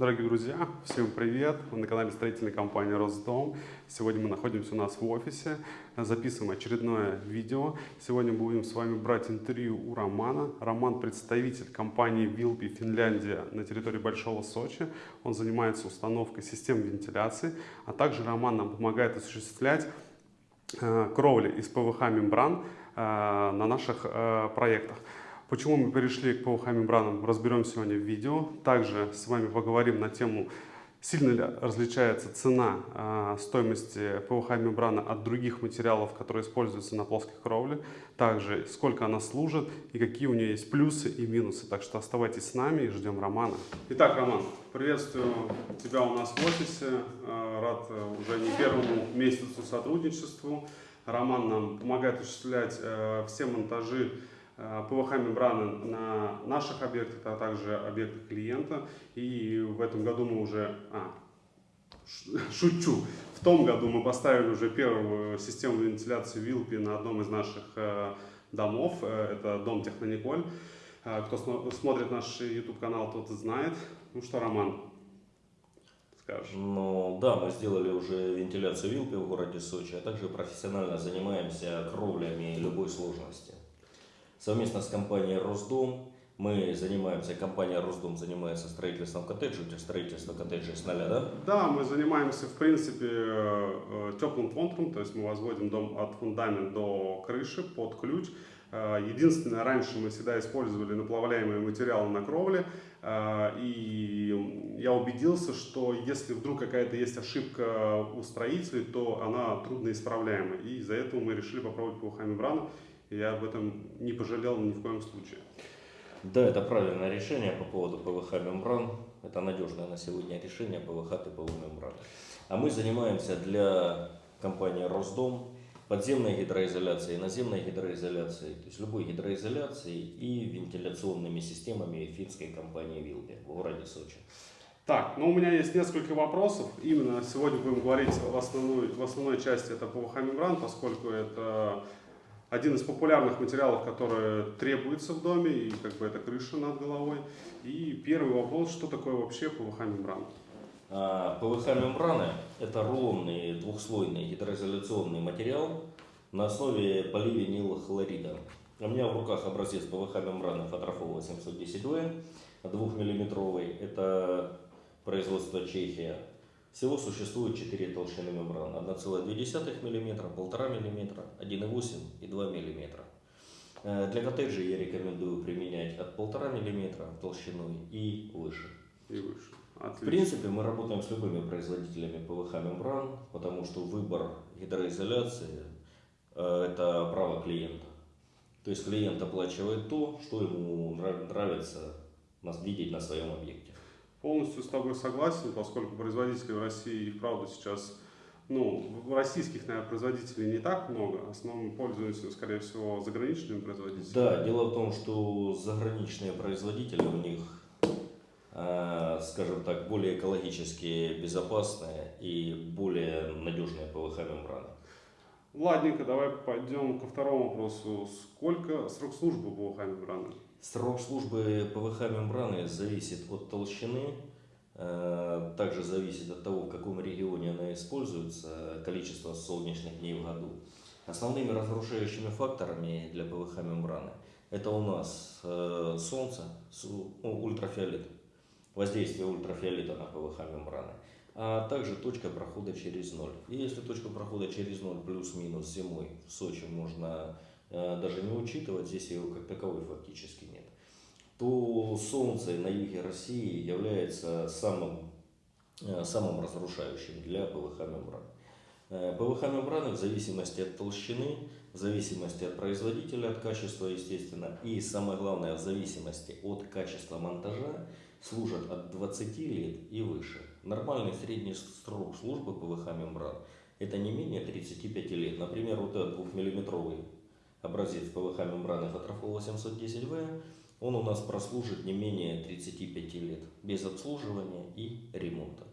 Дорогие друзья, всем привет! Вы на канале строительной компании Росдом. Сегодня мы находимся у нас в офисе, записываем очередное видео. Сегодня будем с вами брать интервью у Романа. Роман представитель компании Вилпи Финляндия на территории Большого Сочи. Он занимается установкой систем вентиляции, а также Роман нам помогает осуществлять э, кровли из ПВХ мембран э, на наших э, проектах. Почему мы перешли к ПВХ-мембранам, разберем сегодня в видео. Также с вами поговорим на тему, сильно ли различается цена э, стоимости ПВХ-мембраны от других материалов, которые используются на плоской кровле. Также, сколько она служит и какие у нее есть плюсы и минусы. Так что оставайтесь с нами и ждем Романа. Итак, Роман, приветствую тебя у нас в офисе. Э, рад э, уже не первому месяцу сотрудничеству. Роман нам помогает осуществлять э, все монтажи Э, ПВХ-мембраны на наших объектах, а также объектах клиента. И в этом году мы уже... А, шучу. В том году мы поставили уже первую систему вентиляции Вилпи на одном из наших э, домов. Э, это дом Технониколь. Кто смотрит наш YouTube-канал, тот знает. Ну что, Роман, скажешь? Ну да, мы сделали уже вентиляцию Вилпи в городе Сочи, а также профессионально занимаемся кровлями любой сложности. Совместно с компанией Росдом мы занимаемся, компания Росдом занимается строительством коттеджей, у тебя строительство коттеджей с нуля, да? Да, мы занимаемся, в принципе, э, э, теплым контуром, то есть мы возводим дом от фундамента до крыши под ключ. Э, единственное, раньше мы всегда использовали наплавляемые материалы на кровле, и я убедился, что если вдруг какая-то есть ошибка у строителей, то она трудно исправляема, и из-за этого мы решили попробовать ПВХ-мембрану, я об этом не пожалел ни в коем случае. Да, это правильное решение по поводу ПВХ мембран. Это надежное на сегодня решение ПВХ типовой мембраны. А мы занимаемся для компании Росдом подземной гидроизоляцией, наземной гидроизоляцией, то есть любой гидроизоляцией и вентиляционными системами финской компании Вилби в городе Сочи. Так, ну у меня есть несколько вопросов. Именно сегодня будем говорить в основной, в основной части это ПВХ мембран, поскольку это один из популярных материалов, которые требуется в доме, и как бы это крыша над головой. И первый вопрос, что такое вообще ПВХ-мембрана? ПВХ-мембраны – это рулонный двухслойный гидроизоляционный материал на основе поливинилхлорида. У меня в руках образец ПВХ-мембраны Фотрофол 810В, 2 миллиметровый. Это производство Чехия. Всего существует 4 толщины мембран. 1,2 мм, 1,5 мм, 1,8 и 2 мм. Для коттеджей я рекомендую применять от 1,5 мм толщиной и выше. И выше. Отлично. В принципе, мы работаем с любыми производителями ПВХ-мембран, потому что выбор гидроизоляции э, – это право клиента. То есть клиент оплачивает то, что ему нравится видеть на своем объекте. Полностью с тобой согласен, поскольку производителей в России их правда сейчас, ну, российских, наверное, производителей не так много, в основном пользуются, скорее всего, заграничными производителями. Да, дело в том, что заграничные производители у них, э, скажем так, более экологически безопасные и более надежные ПВХ-мембраны. Ладненько, давай пойдем ко второму вопросу. Сколько срок службы ПВХ-мембраны? Срок службы ПВХ-мембраны зависит от толщины, э, также зависит от того, в каком регионе она используется, количество солнечных дней в году. Основными разрушающими факторами для ПВХ-мембраны это у нас э, солнце, ультрафиолет, воздействие ультрафиолета на ПВХ-мембраны, а также точка прохода через ноль. И если точка прохода через ноль плюс-минус зимой в Сочи можно даже не учитывать, здесь его как таковой фактически нет, то Солнце на юге России является самым, э, самым разрушающим для ПВХ-мембран. Э, ПВХ-мембраны в зависимости от толщины, в зависимости от производителя, от качества, естественно, и самое главное, в зависимости от качества монтажа, служат от 20 лет и выше. Нормальный средний срок службы ПВХ-мембран это не менее 35 лет. Например, вот этот двухмиллиметровый образец ПВХ мембраны Фотрофол 810В, он у нас прослужит не менее 35 лет, без обслуживания и ремонта.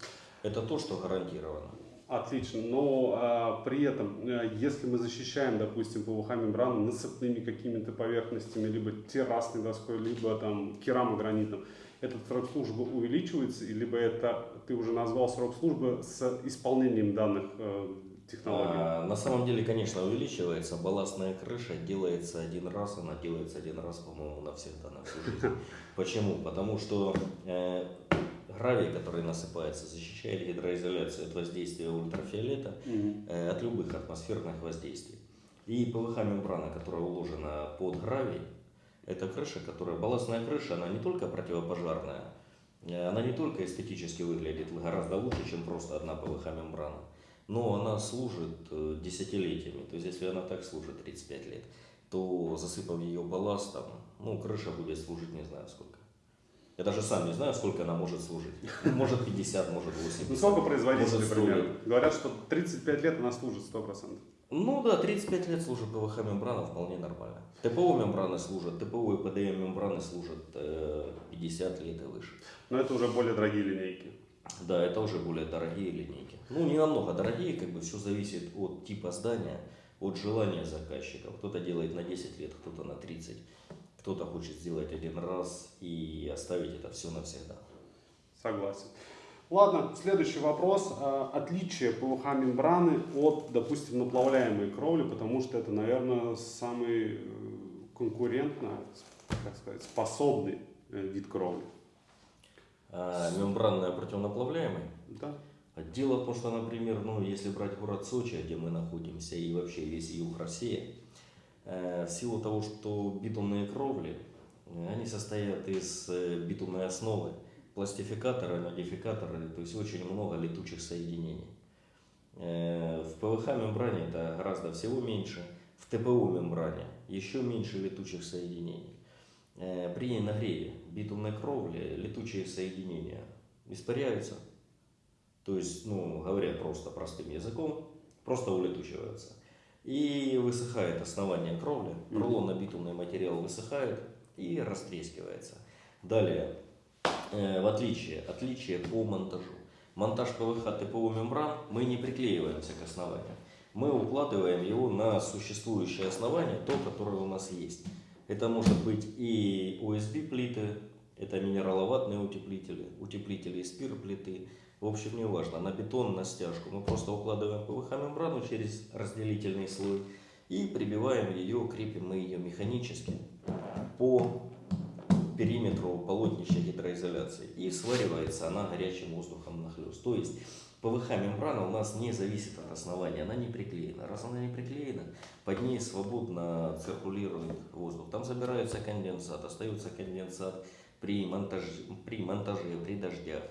Это то, что гарантировано. Отлично, но а, при этом, э, если мы защищаем, допустим, ПВХ мембрану насыпными какими-то поверхностями, либо террасной доской, либо там керамогранитом, этот срок службы увеличивается, либо это ты уже назвал срок службы с исполнением данных э, технологий? А, на самом деле, конечно, увеличивается. Балластная крыша делается один раз, она делается один раз, по-моему, навсегда, на всю жизнь. Почему? Потому что э, гравий, который насыпается, защищает гидроизоляцию от воздействия ультрафиолета, э, от любых атмосферных воздействий. И ПВХ-мембрана, которая уложена под гравий, это крыша, которая, балластная крыша, она не только противопожарная, э, она не только эстетически выглядит гораздо лучше, чем просто одна ПВХ-мембрана, но она служит э, десятилетиями. То есть, если она так служит 35 лет, то засыпав ее балластом, ну, крыша будет служить не знаю сколько. Я даже сам не знаю, сколько она может служить. Может 50, может 80. Ну сколько производители может, 100 примерно? лет. Говорят, что 35 лет она служит 100%. Ну да, 35 лет служит ПВХ мембрана вполне нормально. ТПО мембраны служат, ТПО и ПДМ мембраны служат э, 50 лет и выше. Но это уже более дорогие линейки. Да, это уже более дорогие линейки. Ну, не намного дорогие, как бы все зависит от типа здания, от желания заказчика. Кто-то делает на 10 лет, кто-то на 30. Кто-то хочет сделать один раз и оставить это все навсегда. Согласен. Ладно, следующий вопрос. А, Отличие ПВХ мембраны от, допустим, наплавляемой кровли, потому что это, наверное, самый э, конкурентно, как сказать, способный э, вид кровли. А мембранная противонаплавляемая Да? Дело в том, что, например, ну, если брать город Сочи, где мы находимся, и вообще весь юг России, э, в силу того, что битумные кровли, э, они состоят из э, битумной основы, пластификаторы, модификаторы, то есть очень много летучих соединений. Э, В ПВХ-мембране это гораздо всего меньше, в ТПО-мембране еще меньше летучих соединений. Э, При нагреве битумной кровли летучие соединения испаряются, то есть, ну, говоря просто простым языком, просто улетучиваются. И высыхает основание кровли, Мгм. рулонно-битумный материал высыхает и растрескивается. Далее, э, в отличие, отличие по монтажу. Монтаж ПВХ ТПО мембран мы не приклеиваемся к основанию. Мы укладываем его на существующее основание, то, которое у нас есть. Это может быть и USB плиты, это минераловатные утеплители, утеплители из плиты. В общем, не важно, на бетон, на стяжку. Мы просто укладываем ПВХ-мембрану через разделительный слой и прибиваем ее, крепим мы ее механически по периметру полотнища гидроизоляции. И сваривается она горячим воздухом нахлест. То есть ПВХ-мембрана у нас не зависит от основания, она не приклеена. Раз она не приклеена, под ней свободно циркулирует воздух. Там забирается конденсат, остается конденсат при монтаже, при, монтаже, при дождях.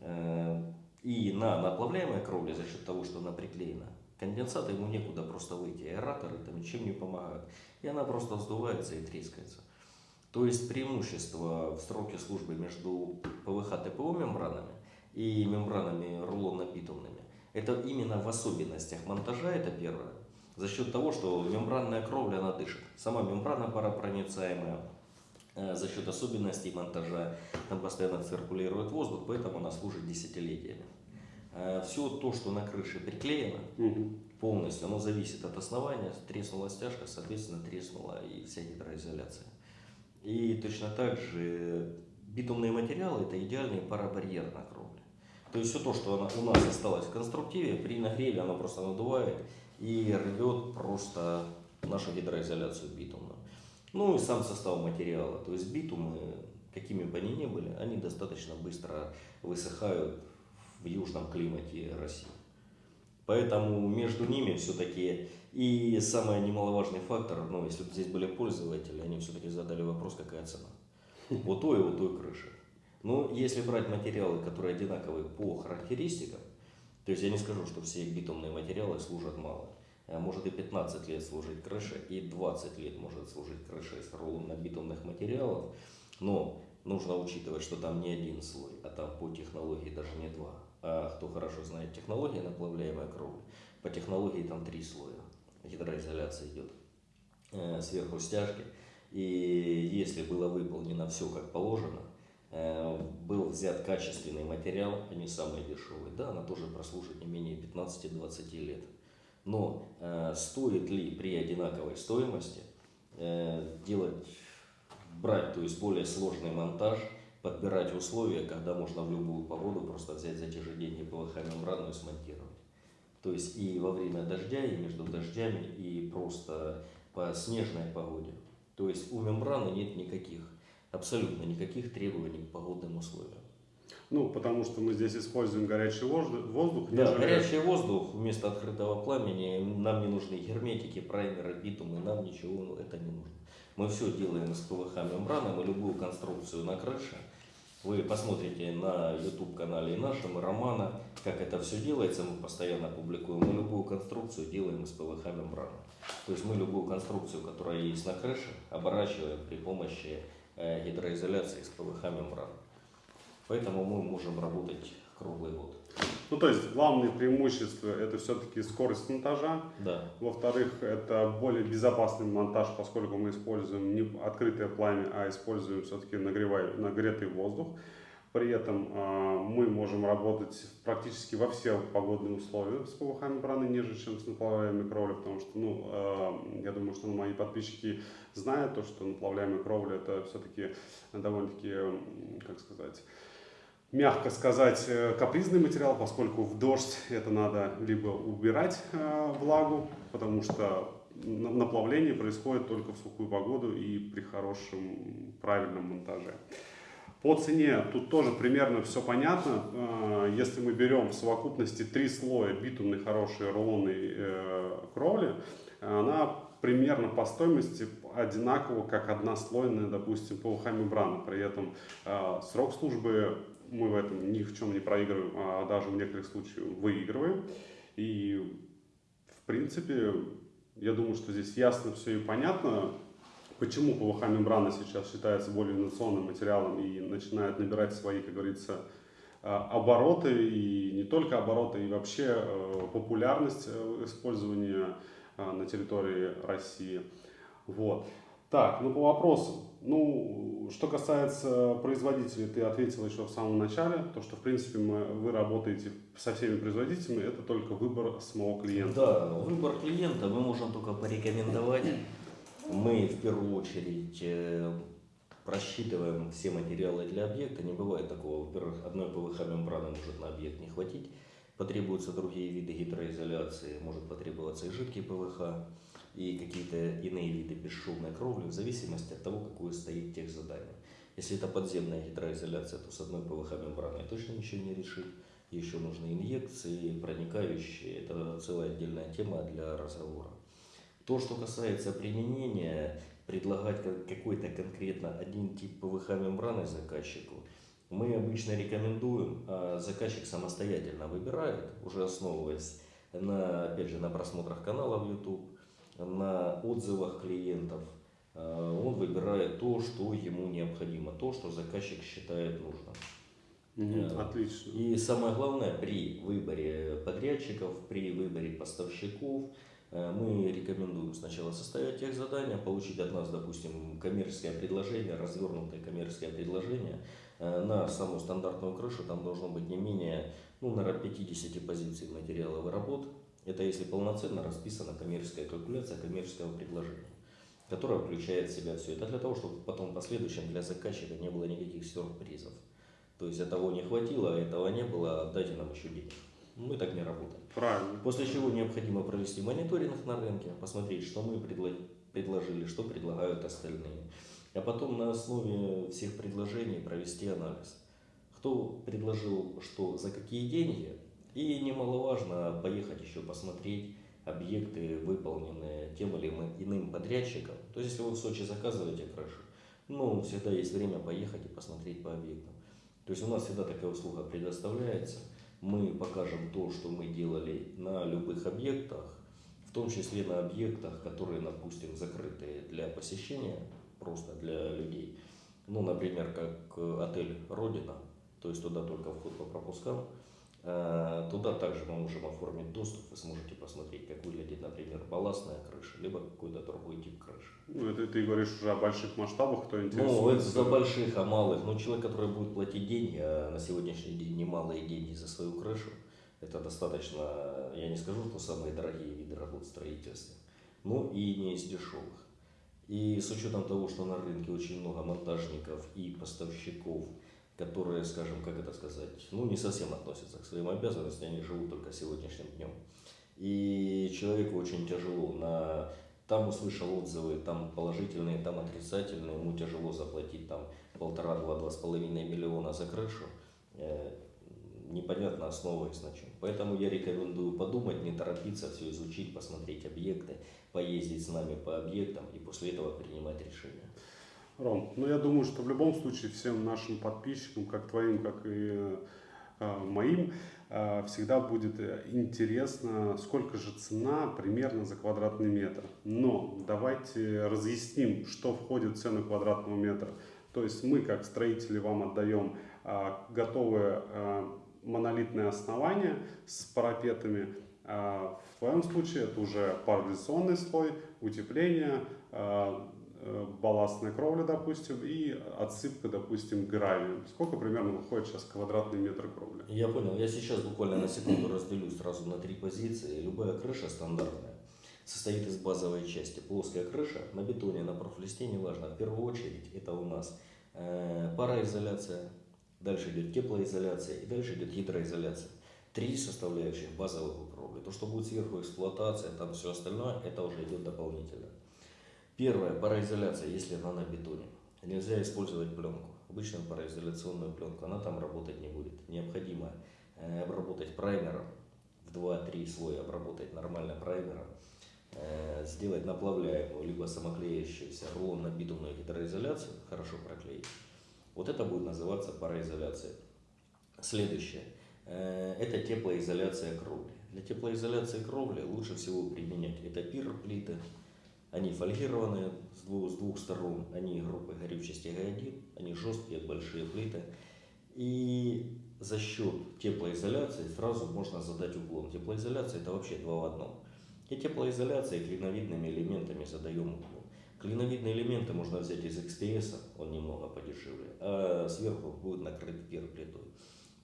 Э, И на наплавляемой кровле за счет того, что она приклеена, конденсат ему некуда просто выйти, аэраторы там ничем не помогают. И она просто вздувается и трескается. То есть преимущество в сроке службы между ПВХ-ТПО мембранами и мембранами рулонно-битумными, это именно в особенностях монтажа, это первое. За счет того, что мембранная кровля, она дышит. Сама мембрана паропроницаемая, э, за счет особенностей монтажа, там постоянно циркулирует воздух, поэтому она служит десятилетиями. Все то, что на крыше приклеено, полностью, оно зависит от основания, треснула стяжка, соответственно, треснула и вся гидроизоляция. И точно так же битумные материалы – это идеальный парабарьер на кровле. То есть все то, что у нас осталось в конструктиве, при нагреве оно просто надувает и рвет просто нашу гидроизоляцию битумную. Ну и сам состав материала. То есть битумы, какими бы они ни были, они достаточно быстро высыхают в южном климате России. Поэтому между ними все-таки и самый немаловажный фактор, ну, если бы здесь были пользователи, они все-таки задали вопрос, какая цена. Вот той и вот той крыши. Но если брать материалы, которые одинаковые по характеристикам, то есть я не скажу, что все битумные материалы служат мало. А Может и 15 лет служить крыша, и 20 лет может служить крыша из рулонно-битумных материалов. Но нужно учитывать, что там не один слой, а там по технологии даже не два. А кто хорошо знает технологии наплавляемой кровли, по технологии там три слоя. Гидроизоляция идет э, сверху стяжки. И если было выполнено все как положено, э, был взят качественный материал, а не самый дешевый, да, она тоже прослужит не менее 15-20 лет. Но э, стоит ли при одинаковой стоимости э, делать, брать, то есть более сложный монтаж, подбирать условия, когда можно в любую погоду просто взять за те же деньги ПВХ-мембрану и смонтировать. То есть и во время дождя, и между дождями, и просто по снежной погоде. То есть у мембраны нет никаких, абсолютно никаких требований к погодным условиям. Ну, потому что мы здесь используем горячий воздух. Да, нежели- горячий воздух вместо открытого пламени, нам не нужны герметики, праймеры, битумы, нам ничего это не нужно. Мы все делаем из ПВХ мембраны, мы любую конструкцию на крыше. Вы посмотрите на YouTube канале и нашем, и Романа, как это все делается, мы постоянно публикуем. Мы любую конструкцию делаем из ПВХ мембраны. То есть мы любую конструкцию, которая есть на крыше, оборачиваем при помощи гидроизоляции из ПВХ мембраны. Поэтому мы можем работать круглый год. Ну, то есть главное преимущество это все-таки скорость монтажа. Да. Во-вторых, это более безопасный монтаж, поскольку мы используем не открытое пламя, а используем все-таки нагретый воздух. При этом а, мы можем работать практически во все погодные условия с ПВХ мембраны, нежели чем с наплавляемой кровлей, потому что, ну, а, я думаю, что мои подписчики знают то, что наплавляемая кровля это все-таки довольно-таки, как сказать, мягко сказать, э, капризный материал, поскольку в дождь это надо либо убирать э, влагу, потому что на- наплавление происходит только в сухую погоду и при хорошем правильном монтаже. По цене тут тоже примерно все понятно. Э, Если мы берем в совокупности три слоя битумной хорошей рулонной э, кровли, она примерно по стоимости одинаково, как однослойная, допустим, ПВХ мембрана. При этом э, срок службы мы в этом ни в чем не проигрываем, а даже в некоторых случаях выигрываем. И в принципе, я думаю, что здесь ясно все и понятно, почему ПВХ мембрана сейчас считается более инновационным материалом и начинает набирать свои, как говорится, э, обороты, и не только обороты, и вообще э, популярность э, использования э, на территории России. Вот. Так, ну по вопросам. Ну, что касается производителей, ты ответил еще в самом начале, то, что в принципе мы, вы работаете со всеми производителями, это только выбор самого клиента. Да, выбор клиента мы можем только порекомендовать. Мы в первую очередь э, просчитываем все материалы для объекта. Не бывает такого. Во-первых, одной ПВХ мембраны может на объект не хватить. Потребуются другие виды гидроизоляции, может потребоваться и жидкий ПВХ, и какие-то иные виды бесшумной кровли, в зависимости от того, какое стоит тех задание. Если это подземная гидроизоляция, то с одной ПВХ мембраной точно ничего не решить. Еще нужны инъекции, проникающие. Это целая отдельная тема для разговора. То, что касается применения, предлагать как- какой-то конкретно один тип ПВХ мембраны заказчику, мы обычно рекомендуем, а заказчик самостоятельно выбирает, уже основываясь на, опять же, на просмотрах каналов YouTube, на отзывах клиентов, а, он выбирает то, что ему необходимо, то, что заказчик считает нужным. Да. Отлично. И самое главное, при выборе подрядчиков, при выборе поставщиков, мы рекомендуем сначала составить тех задания, получить от нас, допустим, коммерческое предложение, развернутое коммерческое предложение э, на самую стандартную крышу, там должно быть не менее, ну, наверное, 50 позиций материалов и работ. Это если полноценно расписана коммерческая калькуляция коммерческого предложения, которая включает в себя все это для того, чтобы потом в последующем для заказчика не было никаких сюрпризов. То есть того не хватило, а этого не было, отдайте нам еще денег. Мы так не работаем. Правильно. После чего необходимо провести мониторинг на рынке, посмотреть, что мы предло- предложили, что предлагают остальные. А потом на основе всех предложений провести анализ. Кто предложил что за какие деньги. И немаловажно поехать еще посмотреть объекты, выполненные тем или иным подрядчиком. То есть, если вы в Сочи заказываете крышу, ну, всегда есть время поехать и посмотреть по объектам. То есть у нас всегда такая услуга предоставляется. Мы покажем то, что мы делали на любых объектах, в том числе на объектах, которые, допустим, закрыты для посещения, просто для людей. Ну, например, как э, отель «Родина», то есть туда только вход по пропускам. Э, Туда также мы можем оформить доступ, вы сможете посмотреть, как выглядит, например, балластная крыша, либо какой-то другой тип крыши. Ну, это ты говоришь уже о больших масштабах, кто Ну, интересуется. это за больших, а малых. Но человек, который будет платить деньги, а на сегодняшний день немалые деньги за свою крышу, это достаточно, я не скажу, что самые дорогие виды работ в строительстве, но и не из дешевых. И с учетом того, что на рынке очень много монтажников и поставщиков которые, скажем, как это сказать, ну, не совсем относятся к своим обязанностям, они живут только сегодняшним днем. И человеку очень тяжело на там услышал отзывы, там положительные, там отрицательные, ему тяжело заплатить там полтора-два, два с половиной миллиона за крышу. Э, непонятно основа и значение. Поэтому я рекомендую подумать, не торопиться, все изучить, посмотреть объекты, поездить с нами по объектам и после этого принимать решение. Ром, ну я думаю, что в любом случае всем нашим подписчикам, как твоим, как и э, моим, э, всегда будет интересно, сколько же цена примерно за квадратный метр. Но давайте разъясним, что входит в цену квадратного метра. То есть мы, как строители, вам отдаем э, готовые э, монолитное основание с парапетами. А в твоем случае это уже парализационный слой, утепление, э, балластная кровля, допустим, и отсыпка, допустим, гравием. Сколько примерно выходит сейчас квадратный метр кровли? Я понял. Я сейчас буквально на секунду разделю сразу на три позиции. Любая крыша стандартная состоит из базовой части. Плоская крыша на бетоне, на профлисте, неважно. В первую очередь это у нас э, пароизоляция, Дальше идет теплоизоляция и дальше идет гидроизоляция. Три составляющих базовых укровли. То, что будет сверху эксплуатация, там все остальное, это уже идет дополнительно. Первое, пароизоляция, если она на бетоне. Нельзя использовать пленку. Обычную пароизоляционную пленку, она там работать не будет. Необходимо э, обработать праймером, в 2-3 слоя обработать нормально праймером, э, сделать наплавляемую, либо самоклеящуюся рулон на битумную гидроизоляцию, хорошо проклеить вот это будет называться пароизоляция. Следующее. Э, это теплоизоляция кровли. Для теплоизоляции кровли лучше всего применять это пир-плиты. Они фольгированные с двух, с двух сторон, они группы горючести Г1, они жесткие, большие плиты. И за счет теплоизоляции сразу можно задать уклон. Теплоизоляция это вообще два в одном. И теплоизоляцией клиновидными элементами задаем уклон. Клиновидные элементы можно взять из XPS, он немного подешевле, а сверху будет накрыт перплитой.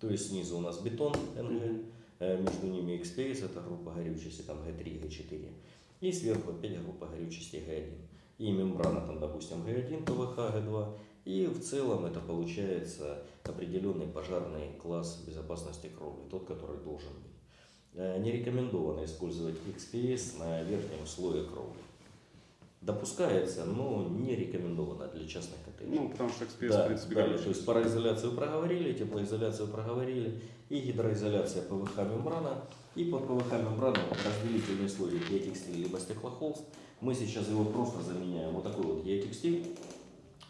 То есть снизу у нас бетон НГ, э, между ними XPS, это группа горючести, там Г3, Г4, и сверху опять группа горючести Г1. И мембрана там, допустим, Г1, ПВХ, Г2, и в целом это получается определенный пожарный класс безопасности кровли, тот, который должен быть. Не рекомендовано использовать XPS на верхнем слое кровли допускается, но не рекомендовано для частных коттеджей. Ну, потому что экспресс, да, в принципе, далее, то есть пароизоляцию проговорили, теплоизоляцию проговорили, и гидроизоляция ПВХ мембрана. И под ПВХ мембрану разделительный слой геотекстиль либо стеклохолст. Мы сейчас его просто заменяем вот такой вот геотекстиль,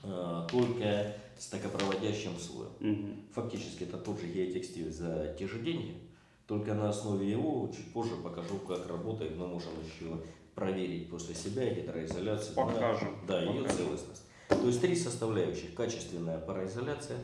э, только с токопроводящим слоем. Угу. Фактически это тот же геотекстиль за те же деньги, только на основе его чуть позже покажу, как работает. Мы можем еще проверить после себя гидроизоляцию. Покажем. Да, Покажем. ее целостность. То есть три составляющих. Качественная пароизоляция,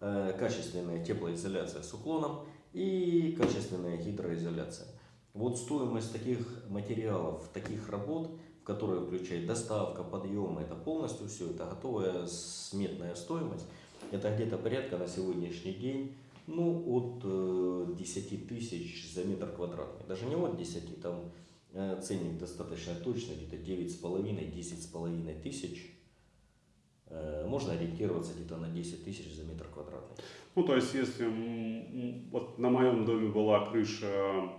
э, качественная теплоизоляция с уклоном и качественная гидроизоляция. Вот стоимость таких материалов, таких работ, в которые включает доставка, подъем, это полностью все, это готовая сметная стоимость. Это где-то порядка на сегодняшний день ну, от 10 э, тысяч за метр квадратный. Даже не от 10, там ценник достаточно точно, где-то 9,5-10,5 тысяч. Э, можно ориентироваться где-то на 10 тысяч за метр квадратный. Ну, то есть, если вот на моем доме была крыша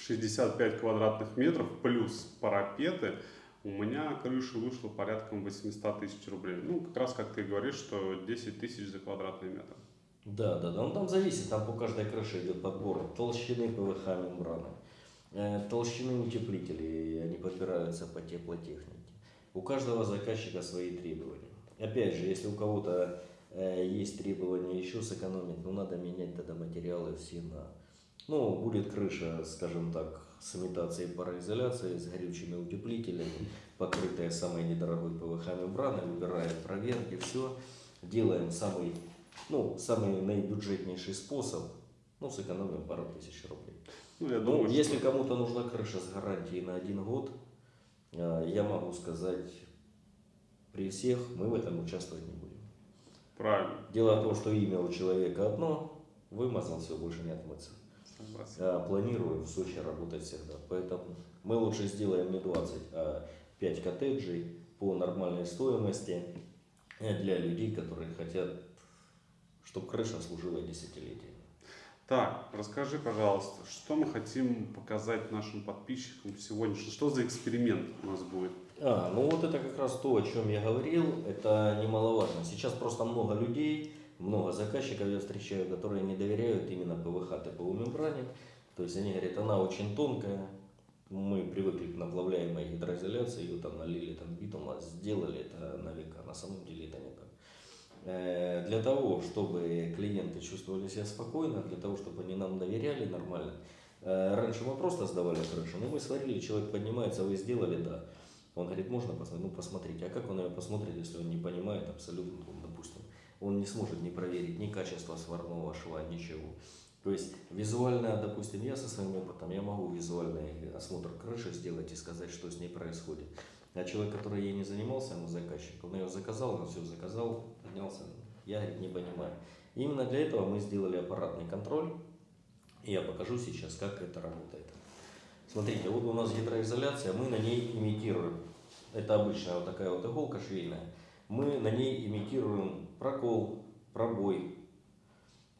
65 квадратных метров плюс парапеты, у меня крыша вышла порядком 800 тысяч рублей. Ну, как раз как ты говоришь, что 10 тысяч за квадратный метр. Да, да, да. Ну, там зависит, там по каждой крыше идет подбор толщины ПВХ мембраны. Э, толщины утеплителей, они подбираются по теплотехнике. У каждого заказчика свои требования. Опять же, если у кого-то э, есть требования еще сэкономить, ну надо менять тогда материалы все на... Ну, будет крыша, скажем так, с имитацией пароизоляции, с горючими утеплителями, покрытая самой недорогой ПВХ мембраной, выбираем проверки, все. Делаем самый, ну, самый наибюджетнейший способ, ну, сэкономим пару тысяч рублей. Ну, я ну, думаю, если что... кому-то нужна крыша с гарантией на один год, э, я могу сказать, при всех мы в этом участвовать не будем. Правильно. Дело в том, что имя у человека одно, вымазал, все, больше не отмыться. А планирую в Сочи работать всегда. Поэтому мы лучше сделаем не 20, а 5 коттеджей по нормальной стоимости для людей, которые хотят чтобы крыша служила десятилетиями. Так, расскажи, пожалуйста, что мы хотим показать нашим подписчикам сегодня? Что- за эксперимент у нас будет? А, ну вот это как раз то, о чем я говорил, это немаловажно. Сейчас просто много людей, много заказчиков я встречаю, которые не доверяют именно ПВХ ТПУ мембране. То есть они говорят, она очень тонкая, мы привыкли к наплавляемой гидроизоляции, ее там налили, там битума, сделали это на века, на самом деле это не Для того, чтобы клиенты чувствовали себя спокойно, для того, чтобы они нам доверяли нормально, э, раньше мы просто сдавали крышу, ну мы сварили, человек поднимается, вы сделали, да. Он говорит, можно посмотреть? Ну, посмотрите. А как он ее посмотрит, если он не понимает абсолютно, ну, допустим, он не сможет не проверить ни качество сварного шва, ничего. То есть визуально, допустим, я со своим опытом, я могу визуальный осмотр крыши сделать и сказать, что с ней происходит. А человек, который ей не занимался, ему заказчик, он ее заказал, он все заказал, поднялся, я не понимаю. Именно для этого мы сделали аппаратный контроль, и я покажу сейчас, как это работает. Смотрите, вот у нас гидроизоляция, мы на ней имитируем, это обычная вот такая вот иголка швейная, мы на ней имитируем прокол, пробой.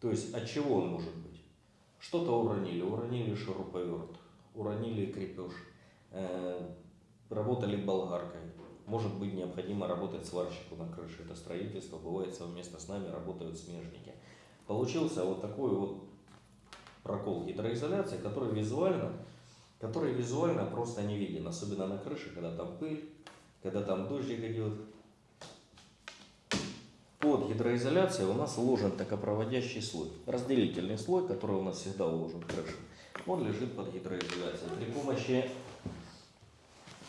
То есть от чего он может быть? Что-то уронили, уронили шуруповерт, уронили крепеж, э, работали болгаркой. Может быть необходимо работать сварщику на крыше, это строительство, бывает совместно с нами работают смежники. Получился вот такой вот прокол гидроизоляции, который визуально который визуально просто не виден, особенно на крыше, когда там пыль, когда там дождик идет. Под гидроизоляцией у нас уложен токопроводящий слой, разделительный слой, который у нас всегда уложен в крышу. Он лежит под гидроизоляцией. При помощи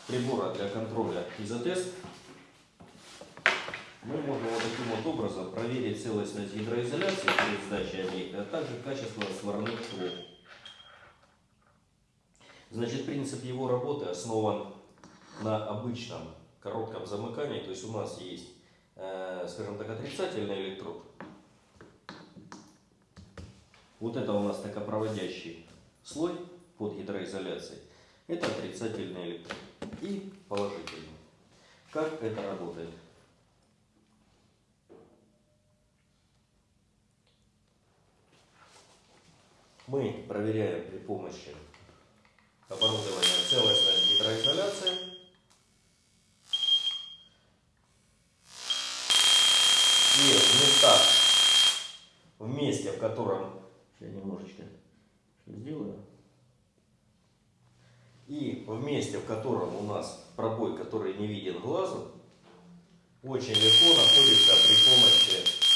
прибора для контроля изотест мы можем вот таким вот образом проверить целостность гидроизоляции при сдаче объекта, а также качество сварных швов. Значит, принцип его работы основан на обычном коротком замыкании. То есть у нас есть, э, скажем так, отрицательный электрод. Вот это у нас токопроводящий слой под гидроизоляцией. Это отрицательный электрод. И положительный. Как это работает? Мы проверяем при помощи оборудования целостность гидроизоляции. И в местах, в месте, в котором, я немножечко сделаю, и в месте, в котором у нас пробой, который не виден глазу, очень легко находится при помощи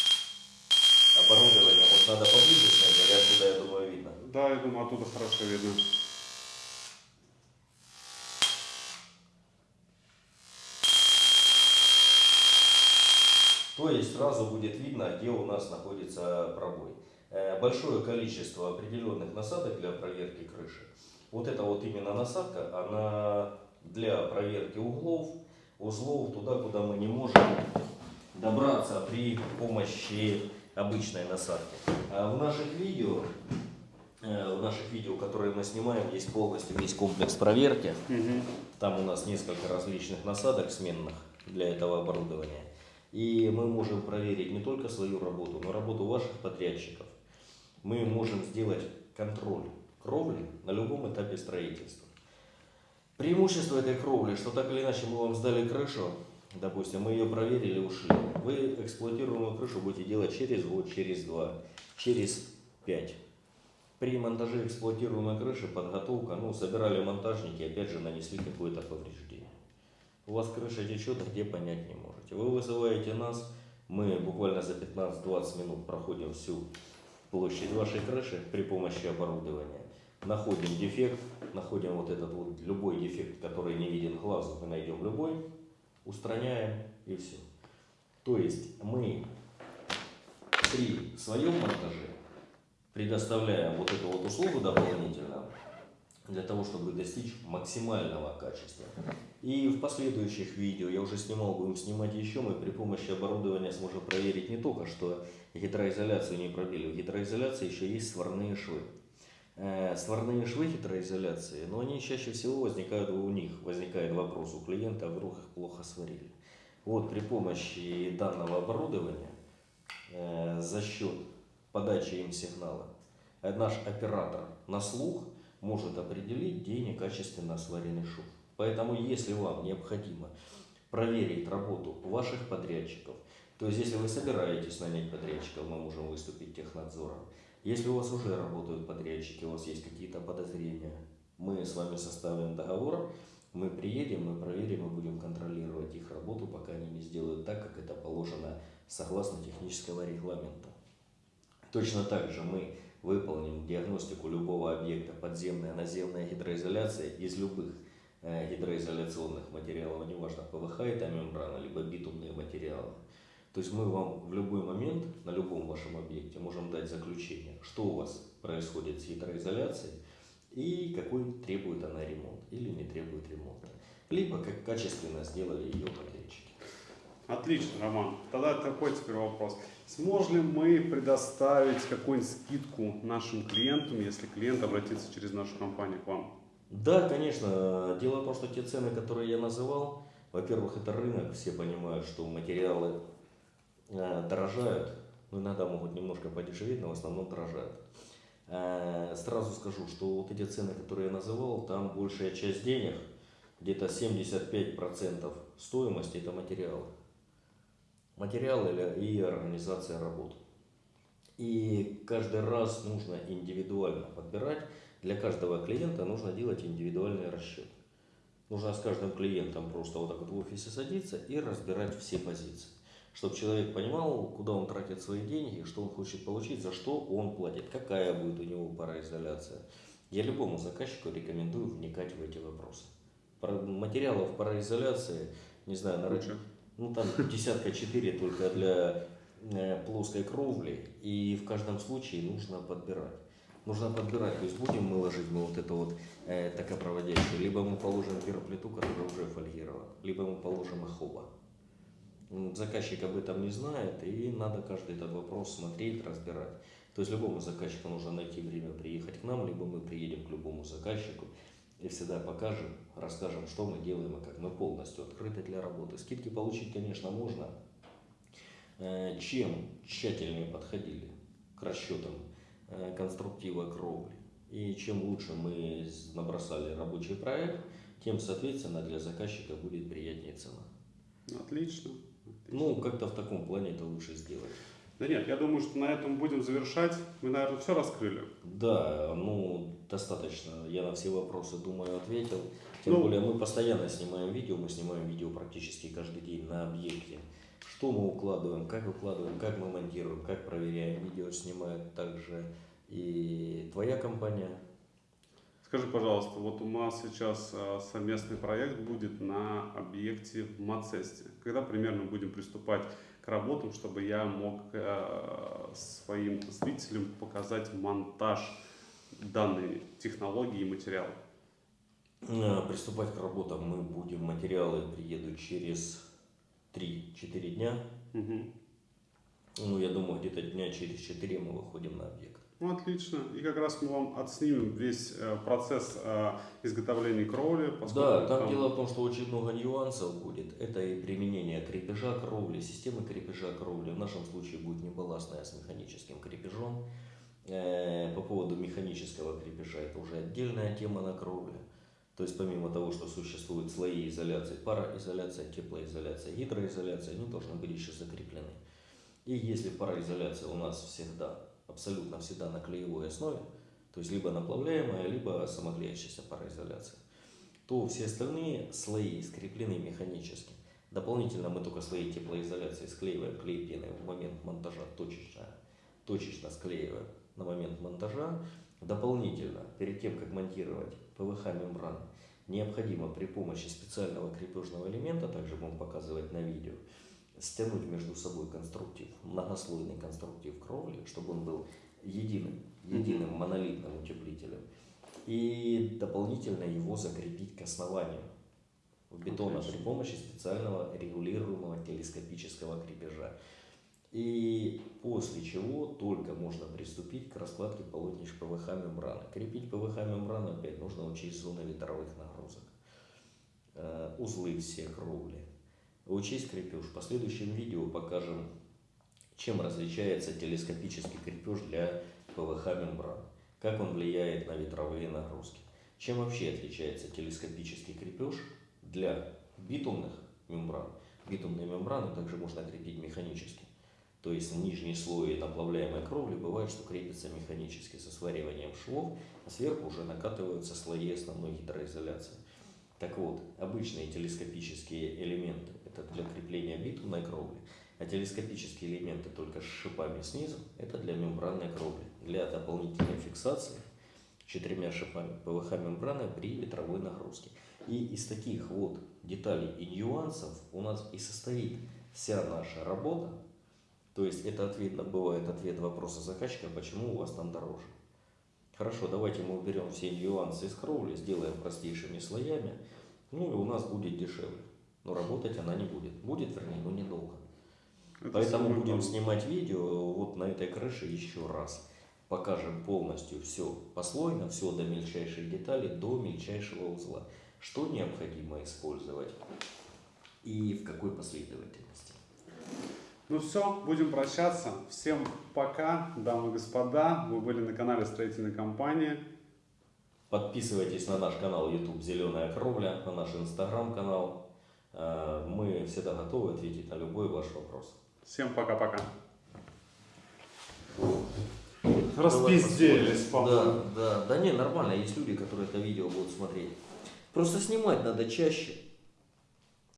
оборудования. Вот надо поближе снять, или отсюда, я думаю, видно. Да, я думаю, оттуда хорошо видно. То есть сразу будет видно, где у нас находится пробой. Э, Большое количество определенных насадок для проверки крыши. Вот эта вот именно насадка, она для проверки углов, узлов, туда, куда мы не можем добраться при помощи обычной насадки. А в наших видео, э, в наших видео, которые мы снимаем, есть полностью весь комплекс проверки. Мгм. Там у нас несколько различных насадок сменных для этого оборудования. И мы можем проверить не только свою работу, но работу ваших подрядчиков. Мы можем сделать контроль кровли на любом этапе строительства. Преимущество этой кровли, что так или иначе мы вам сдали крышу, допустим, мы ее проверили, ушли. Вы эксплуатируемую крышу будете делать через год, через два, через пять. При монтаже эксплуатируемой крыши подготовка, ну, собирали монтажники, опять же нанесли какое-то повреждение. У вас крыша течет, а где понять не можете. Вы вызываете нас, мы буквально за 15-20 минут проходим всю площадь вашей крыши при помощи оборудования. Находим дефект, находим вот этот вот любой дефект, который не виден глазу, мы найдем любой, устраняем и все. То есть мы при своем монтаже предоставляем вот эту вот услугу дополнительно для того, чтобы достичь максимального качества. И в последующих видео я уже снимал, будем снимать еще, мы при помощи оборудования сможем проверить не только, что гидроизоляцию не пробили, в гидроизоляции еще есть сварные швы. Э, Сварные швы гидроизоляции, но они чаще всего возникают у них, возникает вопрос у клиента, а вдруг их плохо сварили. Вот при помощи данного оборудования э, за счет подачи им сигнала наш оператор на слух может определить, где некачественно сваренный шов. Поэтому, если вам необходимо проверить работу ваших подрядчиков, то есть, если вы собираетесь нанять подрядчиков, мы можем выступить технадзором. Если у вас уже работают подрядчики, у вас есть какие-то подозрения, мы с вами составим договор, мы приедем, мы проверим и будем контролировать их работу, пока они не сделают так, как это положено согласно технического регламента. Точно так же мы выполним диагностику любого объекта подземная, наземная гидроизоляция из любых э, гидроизоляционных материалов, неважно ПВХ это мембрана, либо битумные материалы. То есть мы вам в любой момент на любом вашем объекте можем дать заключение, что у вас происходит с гидроизоляцией и какой требует она ремонт или не требует ремонта. Либо как качественно сделали ее подрядчики. Отлично, Роман. Тогда такой теперь вопрос. Сможем мы предоставить какую-нибудь скидку нашим клиентам, если клиент обратится через нашу компанию к вам? Да, конечно. Дело в том, что те цены, которые я называл, во-первых, это рынок, все понимают, что материалы дорожают, но иногда могут немножко подешеветь, но в основном дорожают. Э, сразу скажу, что вот эти цены, которые я называл, там большая часть денег, где-то 75% стоимости это материалы материалы и организация работ. И каждый раз нужно индивидуально подбирать. Для каждого клиента нужно делать индивидуальный расчет. Нужно с каждым клиентом просто вот так вот в офисе садиться и разбирать все позиции. Чтобы человек понимал, куда он тратит свои деньги, что он хочет получить, за что он платит, какая будет у него пароизоляция. Я любому заказчику рекомендую вникать в эти вопросы. Материалов пароизоляции, не знаю, на рынке, ну там десятка четыре только для э, плоской кровли, и в каждом случае нужно подбирать. Нужно подбирать, то есть будем мы ложить мы вот это вот э, токопроводящее, либо мы положим пероплиту, которая уже фольгирована, либо мы положим эхоба. Заказчик об этом не знает, и надо каждый этот вопрос смотреть, разбирать. То есть любому заказчику нужно найти время приехать к нам, либо мы приедем к любому заказчику, и всегда покажем, расскажем, что мы делаем и как мы полностью открыты для работы. Скидки получить, конечно, можно. Э, чем тщательнее подходили к расчетам э, конструктива кровли, и чем лучше мы набросали рабочий проект, тем, соответственно, для заказчика будет приятнее цена. Отлично. Ну, как-то в таком плане это лучше сделать. Да нет, я думаю, что на этом будем завершать. Мы, наверное, все раскрыли. Да, ну, достаточно. Я на все вопросы, думаю, ответил. Тем Ну. более мы постоянно снимаем видео, мы снимаем видео практически каждый день на объекте. Что мы укладываем, как выкладываем, как мы монтируем, как проверяем. Видео снимает также и твоя компания. Скажи, пожалуйста, вот у нас сейчас а, совместный проект будет на объекте в Мацесте. Когда примерно будем приступать к работам, чтобы я мог э, своим зрителям показать монтаж данной технологии и материала? Э, Приступать к работам мы будем. Материалы приедут через 3-4 дня. Мгм. Ну, я думаю, где-то дня через 4 мы выходим на объект. Ну, отлично. И как раз мы вам отснимем весь э, процесс э, изготовления кровли. Да, там дело в том, что очень много нюансов будет. Это и применение крепежа кровли, системы крепежа кровли. В нашем случае будет не балластная, а с механическим крепежом. Э, По поводу механического крепежа, это уже отдельная тема на кровле. То есть помимо того, что существуют слои изоляции, пароизоляция, теплоизоляция, гидроизоляция, они должны быть еще закреплены. И если пароизоляция у нас всегда, абсолютно всегда на клеевой основе, то есть либо наплавляемая, либо самоклеящаяся пароизоляция, то все остальные слои скреплены механически. Дополнительно мы только слои теплоизоляции склеиваем клей пеной в момент монтажа точечно, точечно склеиваем на момент монтажа. Дополнительно, перед тем, как монтировать ПВХ-мембраны, необходимо при помощи специального крепежного элемента, также будем показывать на видео, стянуть между собой конструктив, многослойный конструктив кровли, чтобы он был единым, единым монолитным утеплителем. И дополнительно его закрепить к основанию бетона Отлично. при помощи специального регулируемого телескопического крепежа. И после чего только можно приступить к раскладке полотнищ ПВХ мембраны. Крепить ПВХ мембрану опять нужно учесть зоны ветровых нагрузок. Э, Узлы все кровли. Учесть крепеж. В последующем видео покажем Чем различается телескопический крепеж для ПВХ мембраны? Как он влияет на ветровые нагрузки? Чем вообще отличается телескопический крепеж для битумных мембран? Битумные мембраны также можно крепить механически. То есть нижний слой наплавляемой кровли бывает, что крепится механически со свариванием швов, а сверху уже накатываются слои основной гидроизоляции. Так вот, обычные телескопические элементы – это для крепления битумной кровли, а телескопические элементы только с шипами снизу – это для мембранной кровли, для дополнительной фиксации четырьмя шипами ПВХ мембраны при ветровой нагрузке. И из таких вот деталей и нюансов у нас и состоит вся наша работа. То есть это ответ, бывает ответ вопроса заказчика, почему у вас там дороже. Хорошо, давайте мы уберем все нюансы из кровли, сделаем простейшими слоями, ну и у нас будет дешевле. Но работать она не будет. Будет, вернее, но недолго. Это Поэтому будем главное. снимать видео вот на этой крыше еще раз. Покажем полностью все послойно, все до мельчайших деталей, до мельчайшего узла. Что необходимо использовать и в какой последовательности. Ну все, будем прощаться. Всем пока, дамы и господа. Вы были на канале строительной компании. Подписывайтесь на наш канал YouTube «Зеленая кровля», на наш инстаграм-канал. Э, Мы всегда готовы ответить на любой ваш вопрос. Всем пока-пока. Распизделись, Да, по-моему. да, да не, нормально, есть люди, которые это видео будут смотреть. Просто снимать надо чаще.